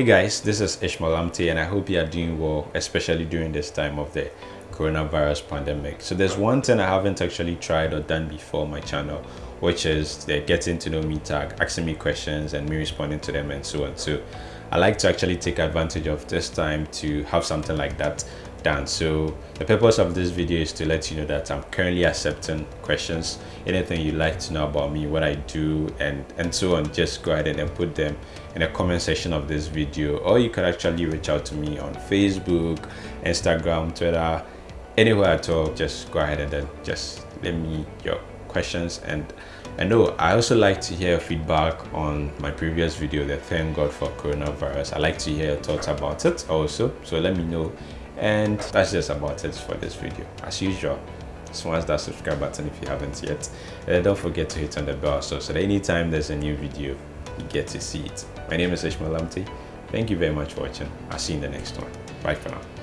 Hey guys, this is Ishmael Amte and I hope you are doing well, especially during this time of the coronavirus pandemic. So there's one thing I haven't actually tried or done before my channel, which is the getting to know me tag, asking me questions and me responding to them and so on. So I like to actually take advantage of this time to have something like that done. So the purpose of this video is to let you know that i'm currently accepting questions. Anything you'd like to know about me what i do and and so on just go ahead and put them in the comment section of this video. Or you can actually reach out to me on facebook instagram twitter anywhere at all. Just go ahead and then just let me your questions and I know I also like to hear feedback on my previous video the thank god for coronavirus. I like to hear your thoughts about it also so let me know. And that's just about it for this video. As usual smash that subscribe button if you haven't yet. And don't forget to hit on the bell so, so that anytime there's a new video you get to see it. My name is ishmael Amte. thank you very much for watching. I'll see you in the next one. Bye for now